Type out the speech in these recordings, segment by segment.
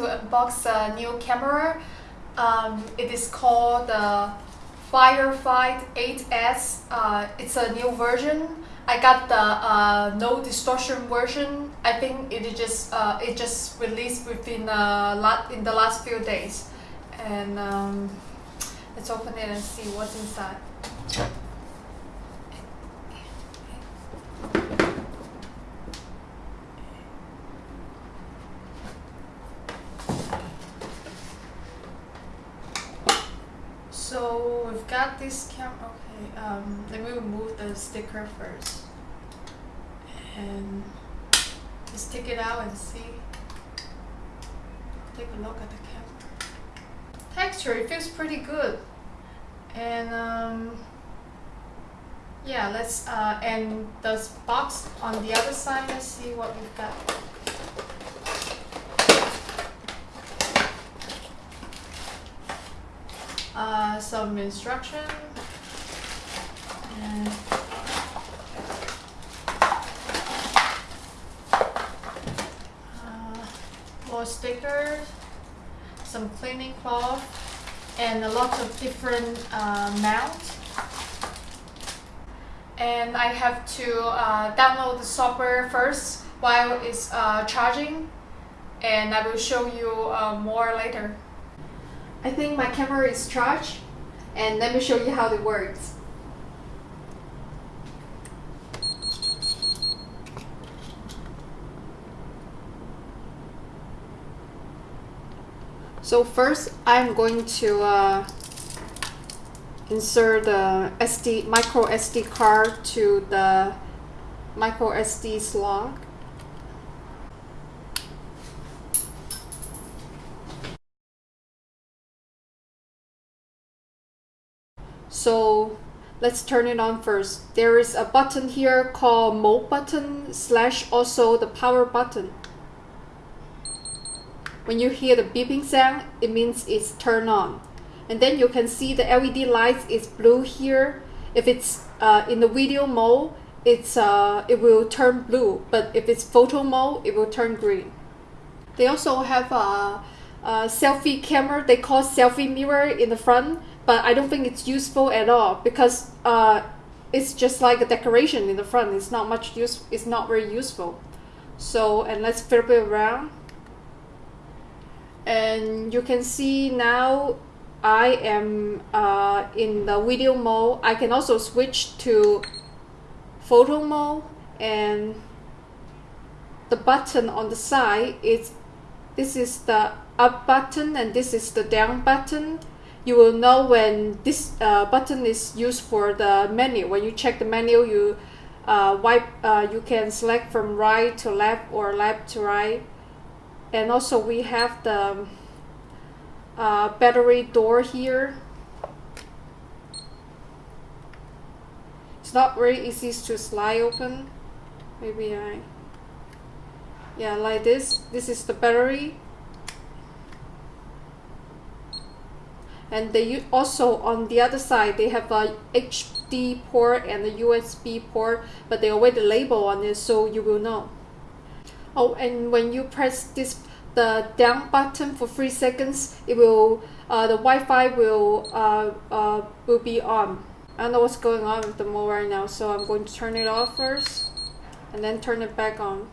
to unbox a new camera. Um, it is called the Firefly 8S. Uh, it's a new version. I got the uh, no distortion version. I think it is just uh, it just released within a lot in the last few days, and um, let's open it and see what's inside. So we've got this cam. Okay, um, let me remove the sticker first, and just take it out and see. Take a look at the camera. Texture, it feels pretty good, and um, yeah, let's uh, and the box on the other side. Let's see what we've got. uh, some instruction and uh, more stickers, some cleaning cloth, and a lot of different uh, mounts. And I have to uh, download the software first while it's uh, charging, and I will show you uh, more later. I think my camera is charged and let me show you how it works. So first I'm going to uh, insert the SD micro SD card to the micro SD slot So let's turn it on first. There is a button here called mode button slash also the power button. When you hear the beeping sound, it means it's turned on. And then you can see the LED lights is blue here. If it's uh, in the video mode, it's uh, it will turn blue. But if it's photo mode, it will turn green. They also have a, a selfie camera. They call selfie mirror in the front but I don't think it's useful at all because uh, it's just like a decoration in the front. It's not much use. It's not very useful. So and let's flip it around, and you can see now I am uh, in the video mode. I can also switch to photo mode and the button on the side is this is the up button and this is the down button you will know when this uh, button is used for the menu. When you check the menu, you uh, wipe, uh, you can select from right to left or left to right. And also we have the uh, battery door here. It's not very easy to slide open. Maybe I, yeah, like this. This is the battery and they also on the other side they have a HD port and a USB port but they already label on it so you will know. Oh and when you press this the down button for three seconds it will uh, the Wi-Fi will uh, uh, will be on. I don't know what's going on with the mode right now so I'm going to turn it off first and then turn it back on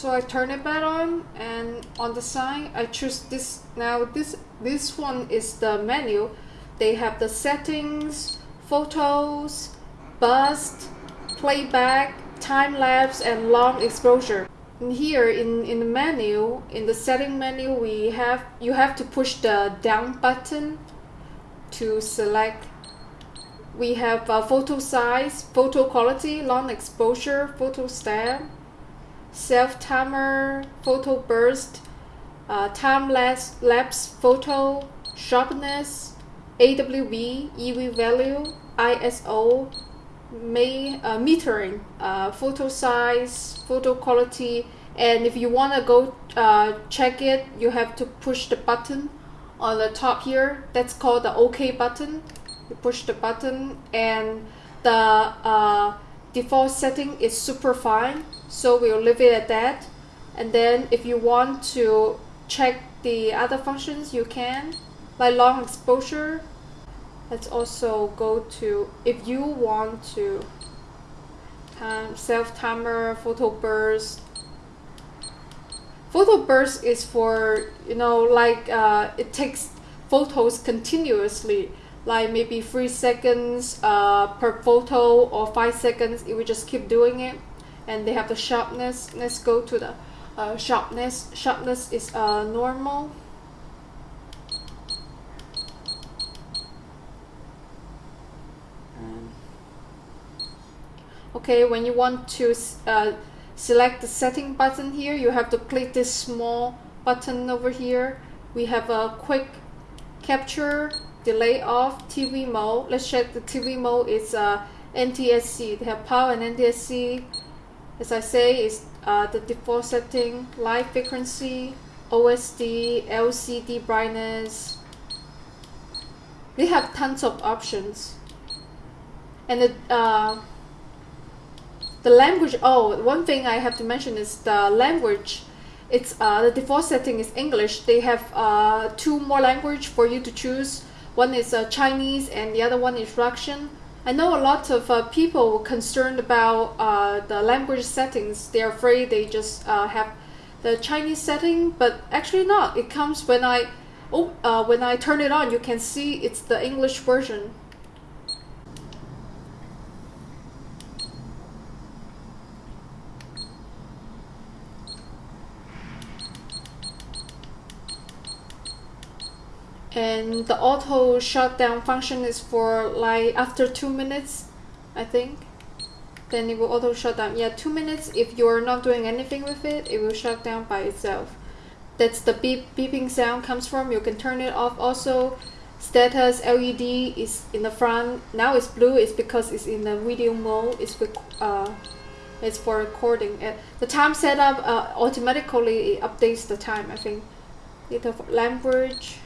so I turn it back on and on the side I choose this. Now this this one is the menu. They have the settings photos burst playback time lapse and long exposure. And here in in the menu in the setting menu we have you have to push the down button to select. We have a photo size photo quality long exposure photo stamp self timer, photo burst, uh, time lapse, lapse photo, sharpness, AWB, EV value, ISO, may, uh, metering, uh, photo size, photo quality, and if you want to go uh, check it, you have to push the button on the top here. That's called the OK button. you push the button and the uh, default setting is super fine so we'll leave it at that. And then if you want to check the other functions you can. Like long exposure let's also go to if you want to time self timer photo burst. Photo burst is for you know like uh, it takes photos continuously like maybe three seconds uh, per photo or five seconds it will just keep doing it and they have the sharpness let's go to the uh, sharpness. Sharpness is uh, normal. Okay when you want to uh, select the setting button here you have to click this small button over here. We have a quick capture delay off TV mode let's check the TV mode is uh, NTSC they have PAL and NTSC as I say is uh, the default setting light frequency OSD LCD brightness. They have tons of options. And the uh, the language oh one thing i have to mention is the language. It's uh, the default setting is english. They have uh, two more language for you to choose one is uh, chinese and the other one is russian. I know a lot of uh, people concerned about uh, the language settings. They're afraid they just uh, have the chinese setting but actually not. It comes when i oh when i turn it on you can see it's the english version and the auto shutdown function is for like after two minutes I think. Then it will auto shut down. Yeah two minutes if you're not doing anything with it it will shut down by itself. That's the beep beeping sound comes from. You can turn it off. Also status LED is in the front. Now it's blue it's because it's in the video mode. It's uh, it's for recording. Uh, the time setup uh, automatically updates the time I think. It language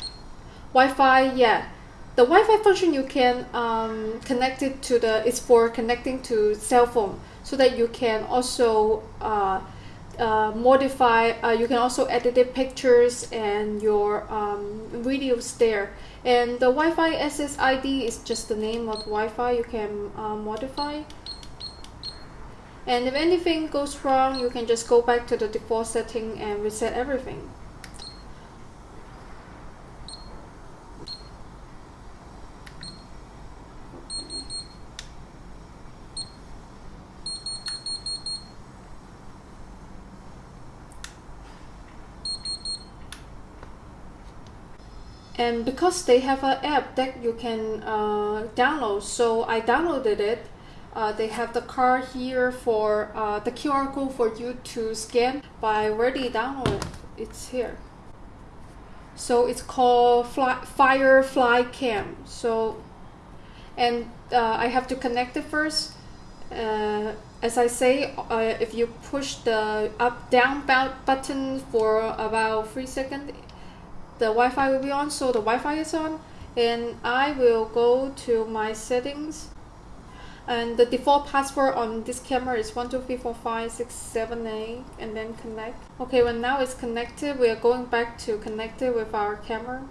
Wi-Fi, yeah. The Wi-Fi function you can um, connect it to the, it's for connecting to cell phone so that you can also uh, uh, modify, uh, you can also edit the pictures and your um, videos there. And the Wi-Fi SSID is just the name of Wi-Fi you can uh, modify. And if anything goes wrong, you can just go back to the default setting and reset everything. And because they have an app that you can uh, download so I downloaded it uh, they have the card here for uh, the QR code for you to scan. I already downloaded it's here. So it's called fly, Firefly Cam. So and uh, I have to connect it first. Uh, as I say uh, if you push the up down button for about three seconds the Wi-Fi will be on so the Wi-Fi is on and I will go to my settings. And the default password on this camera is 1234567 and then connect. Okay when now it's connected we are going back to connect it with our camera.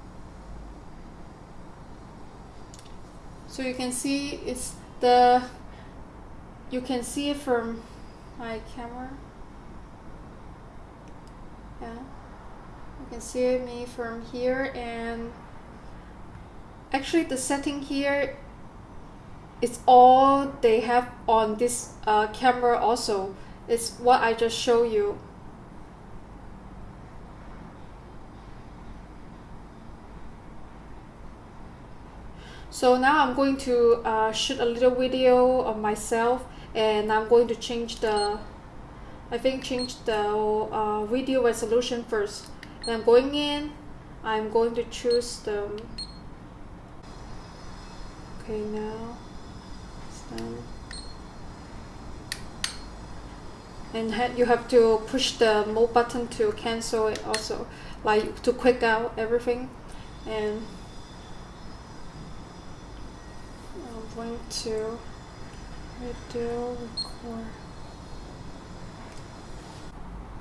So you can see it's the you can see it from my camera. Yeah you can see me from here and actually the setting here is all they have on this uh, camera also. It's what I just show you. So now I'm going to uh, shoot a little video of myself and I'm going to change the I think change the uh, video resolution first and I'm going in. I'm going to choose the okay now. And ha you have to push the mode button to cancel it also. Like to quick out everything. And I'm going to video record.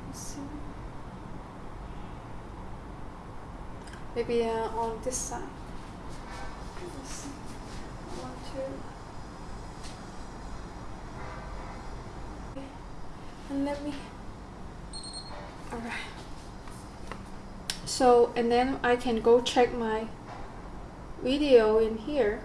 Let's see. Maybe uh, on this side. One, two. And let me. Alright. So, and then I can go check my video in here.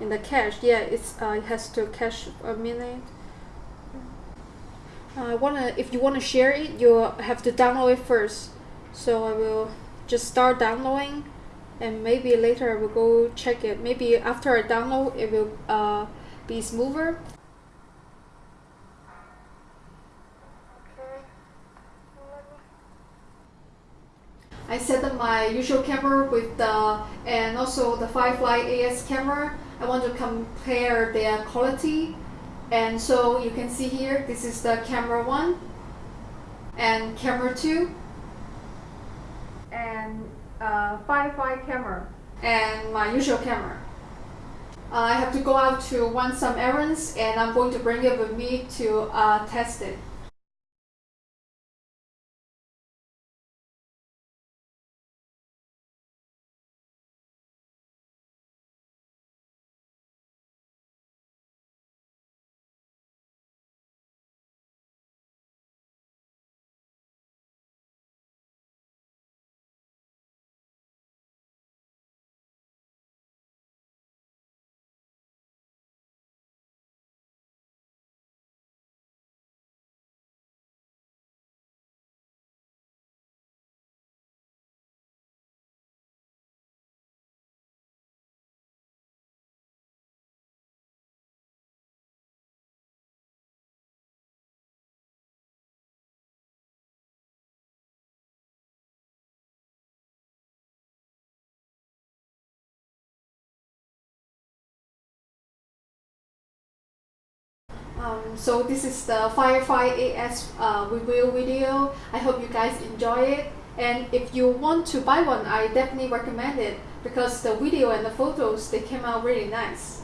In the cache, yeah, it's uh, it has to cache a minute. I uh, wanna, if you wanna share it, you have to download it first. So I will just start downloading, and maybe later I will go check it. Maybe after I download, it will uh, be smoother. I set up my usual camera with the and also the Firefly 8S camera. I want to compare their quality and so you can see here this is the camera one and camera two and uh, Firefly camera and my usual camera. I have to go out to run some errands and I'm going to bring it with me to uh, test it. Um, so this is the Firefly 8S uh, review video. I hope you guys enjoy it. And if you want to buy one, I definitely recommend it because the video and the photos, they came out really nice.